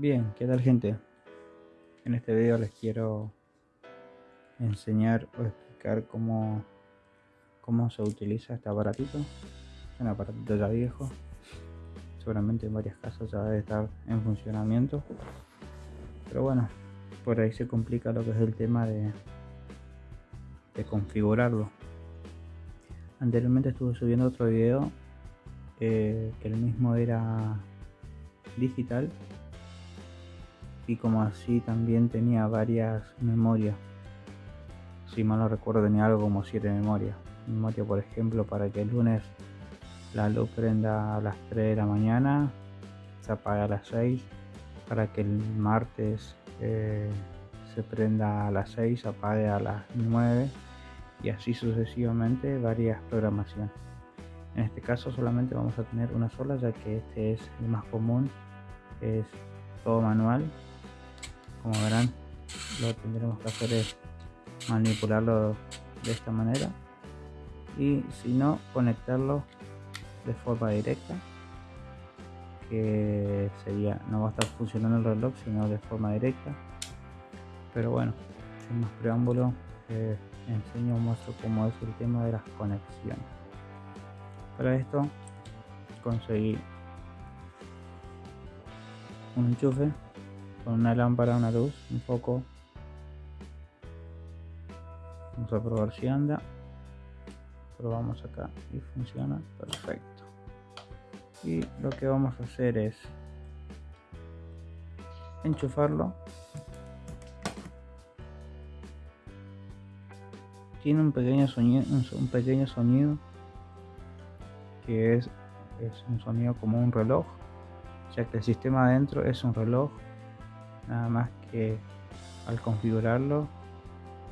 Bien, ¿qué tal gente? En este video les quiero enseñar o explicar cómo, cómo se utiliza este aparatito. Es un aparatito ya viejo, seguramente en varias casas ya debe estar en funcionamiento. Pero bueno, por ahí se complica lo que es el tema de, de configurarlo. Anteriormente estuve subiendo otro video eh, que el mismo era digital y como así también tenía varias memorias. Si mal no recuerdo tenía algo como 7 memorias. Memoria por ejemplo para que el lunes la luz prenda a las 3 de la mañana se apaga a las 6 para que el martes eh, se prenda a las 6 se apague a las 9 y así sucesivamente varias programaciones. En este caso solamente vamos a tener una sola ya que este es el más común. Es todo manual como verán lo tendremos que hacer es manipularlo de esta manera. Y si no conectarlo de forma directa que sería no va a estar funcionando el reloj sino de forma directa. Pero bueno sin más preámbulo eh, enseño muestro cómo es el tema de las conexiones. Para esto conseguí un enchufe con una lámpara, una luz, un foco. Vamos a probar si anda. Probamos acá y funciona perfecto. Y lo que vamos a hacer es enchufarlo. Tiene un pequeño sonido, un pequeño sonido que es, es un sonido como un reloj, ya que el sistema adentro es un reloj nada más que al configurarlo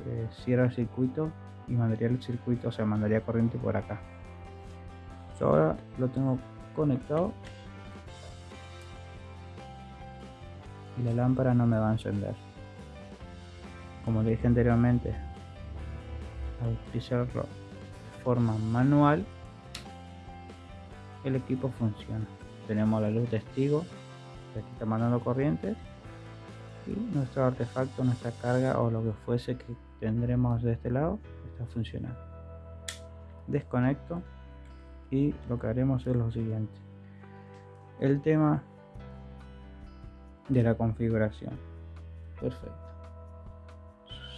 eh, cierra el circuito y mandaría el circuito o sea mandaría corriente por acá. Yo ahora lo tengo conectado y la lámpara no me va a encender. Como le dije anteriormente al utilizarlo de forma manual el equipo funciona. Tenemos la luz testigo que aquí está mandando corriente nuestro artefacto, nuestra carga o lo que fuese que tendremos de este lado está funcionando. Desconecto y lo que haremos es lo siguiente. El tema de la configuración. Perfecto.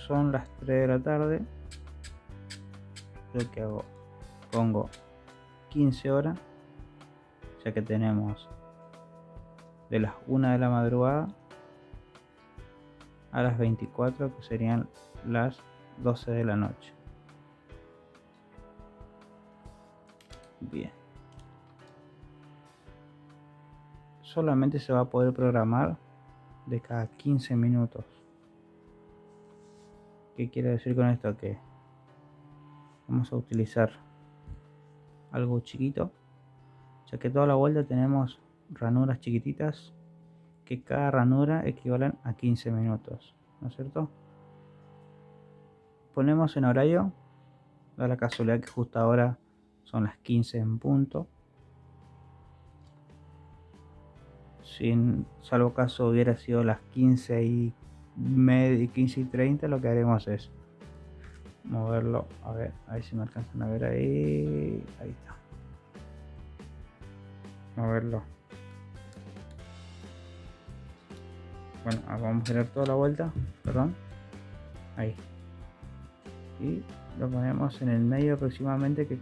Son las 3 de la tarde. Lo que hago, pongo 15 horas, ya que tenemos de las 1 de la madrugada a las 24 que serían las 12 de la noche. Bien. Solamente se va a poder programar de cada 15 minutos. ¿Qué quiere decir con esto? Que vamos a utilizar algo chiquito, ya que toda la vuelta tenemos ranuras chiquititas que cada ranura equivalen a 15 minutos, ¿no es cierto? Ponemos en horario, da la casualidad que justo ahora son las 15 en punto. Sin, salvo caso hubiera sido las 15 y media, 15 y 30, lo que haremos es moverlo, a ver, ahí si me alcanzan a ver ahí, ahí está. Moverlo bueno vamos a girar toda la vuelta perdón. Ahí. Y lo ponemos en el medio aproximadamente que,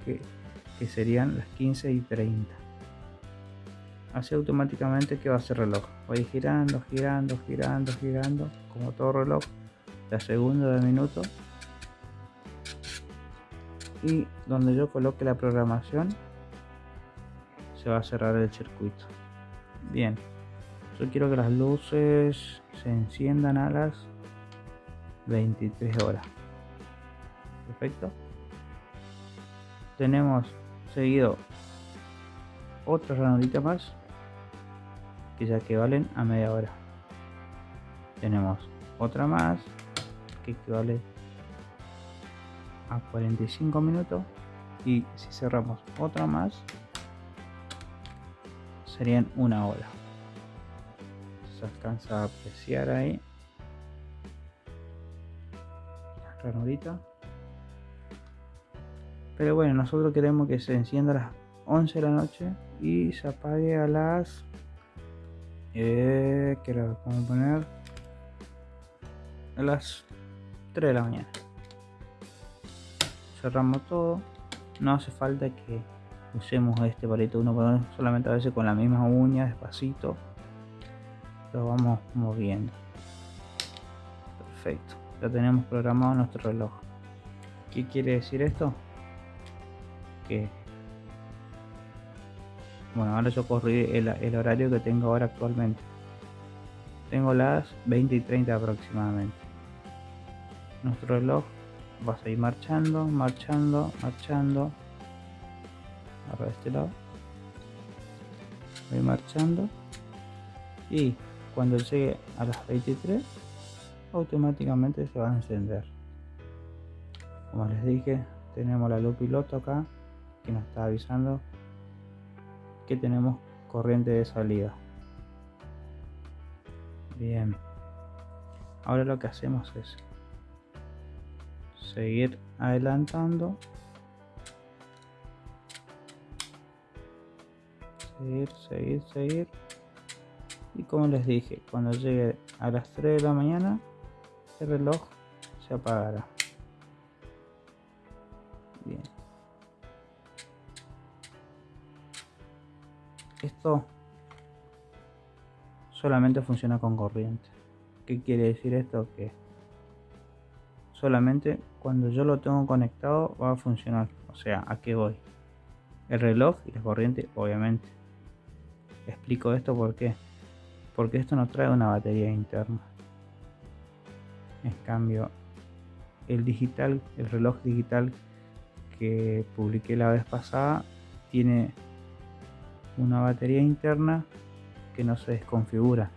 que, serían las 15 y 30 así automáticamente que va a ser reloj. Voy girando girando girando girando como todo reloj de segundo de minuto. Y donde yo coloque la programación se va a cerrar el circuito. Bien yo quiero que las luces se enciendan a las 23 horas. Perfecto. Tenemos seguido otra ranurita más que ya equivalen a media hora. Tenemos otra más que equivale a 45 minutos y si cerramos otra más serían una hora se alcanza a apreciar ahí. La ranurita. Pero bueno nosotros queremos que se encienda a las 11 de la noche y se apague a las eh, que vamos a poner a las 3 de la mañana. Cerramos todo. No hace falta que usemos este palito. Uno uno solamente a veces con la misma uña despacito lo vamos moviendo. Perfecto. Ya tenemos programado nuestro reloj. ¿qué quiere decir esto? que bueno ahora yo corrí el, el horario que tengo ahora actualmente. Tengo las 20 y 30 aproximadamente. Nuestro reloj va a seguir marchando marchando marchando. Ahora este lado. Voy marchando. Y cuando llegue a las 23 automáticamente se va a encender. Como les dije tenemos la luz piloto acá que nos está avisando que tenemos corriente de salida. Bien. Ahora lo que hacemos es seguir adelantando. Seguir seguir seguir y como les dije cuando llegue a las 3 de la mañana el reloj se apagará. Bien. Esto solamente funciona con corriente. ¿qué quiere decir esto? que solamente cuando yo lo tengo conectado va a funcionar. O sea a qué voy el reloj y la corriente obviamente. Explico esto porque porque esto no trae una batería interna. En cambio el digital el reloj digital que publiqué la vez pasada tiene una batería interna que no se desconfigura.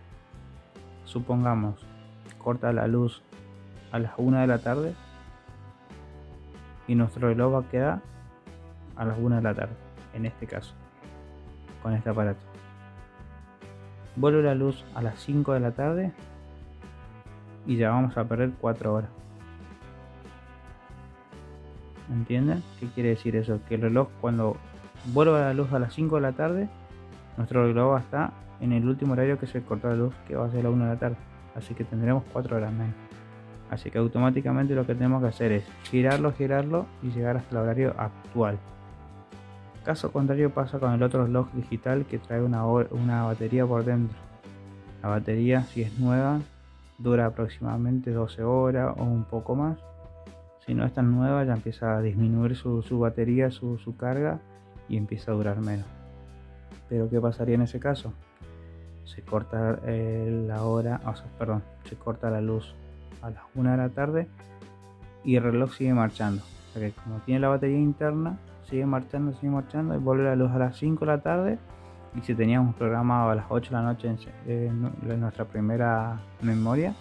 Supongamos corta la luz a las 1 de la tarde y nuestro reloj va a quedar a las 1 de la tarde en este caso con este aparato vuelve la luz a las 5 de la tarde y ya vamos a perder 4 horas ¿entienden? ¿qué quiere decir eso? que el reloj cuando vuelva la luz a las 5 de la tarde nuestro reloj va a estar en el último horario que se corta la luz que va a ser la 1 de la tarde así que tendremos 4 horas menos Así que automáticamente lo que tenemos que hacer es girarlo, girarlo y llegar hasta el horario actual. Caso contrario pasa con el otro reloj digital que trae una, una batería por dentro. La batería si es nueva dura aproximadamente 12 horas o un poco más. Si no es tan nueva ya empieza a disminuir su, batería, su, carga y empieza a durar menos. Pero ¿qué pasaría en ese caso? Se corta eh, la hora, o sea, perdón, se corta la luz a las 1 de la tarde y el reloj sigue marchando. O sea que como tiene la batería interna, sigue marchando, sigue marchando y vuelve la luz a las 5 de la tarde. Y si teníamos programado a las 8 de la noche en, nuestra primera memoria,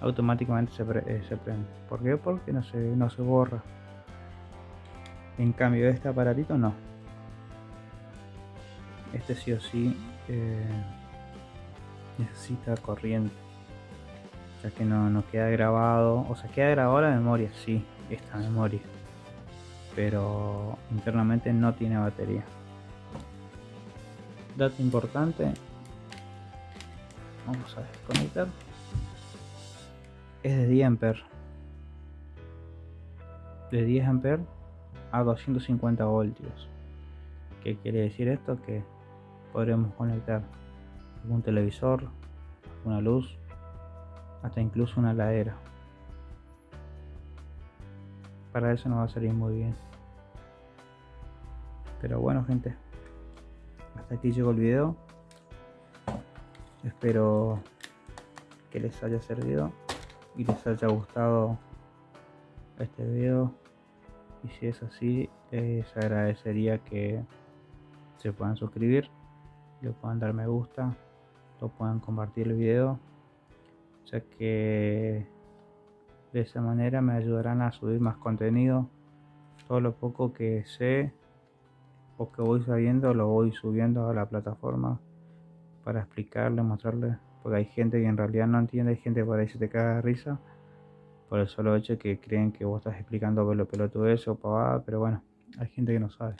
automáticamente se, eh, se, prende. ¿Por qué? Porque no se, no se borra. En cambio, este aparatito no. Este sí o sí eh, necesita corriente que no, no queda grabado, o sea, queda grabado la memoria, sí, esta memoria, pero internamente no tiene batería. Dato importante, vamos a desconectar, es de 10 amperes, de 10 amperes a 250 voltios. ¿Qué quiere decir esto? Que podremos conectar algún televisor, una luz, hasta incluso una ladera. Para eso no va a salir muy bien. Pero bueno gente, hasta aquí llegó el video. Espero que les haya servido y les haya gustado este video. Y si es así, les agradecería que se puedan suscribir, le puedan dar me gusta, lo puedan compartir el video ya que de esa manera me ayudarán a subir más contenido todo lo poco que sé o que voy sabiendo lo voy subiendo a la plataforma para explicarle, mostrarle Porque hay gente que en realidad no entiende, hay gente por ahí se te caga risa por el solo hecho que creen que vos estás explicando pelo eso o pavada, pero bueno, hay gente que no sabe.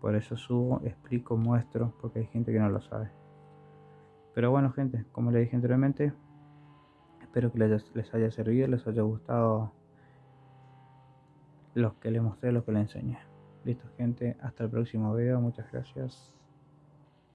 Por eso subo, explico, muestro, porque hay gente que no lo sabe. Pero bueno, gente, como les dije anteriormente, espero que les, les haya servido, les haya gustado los que les mostré, los que les enseñé. Listo, gente, hasta el próximo video, muchas gracias.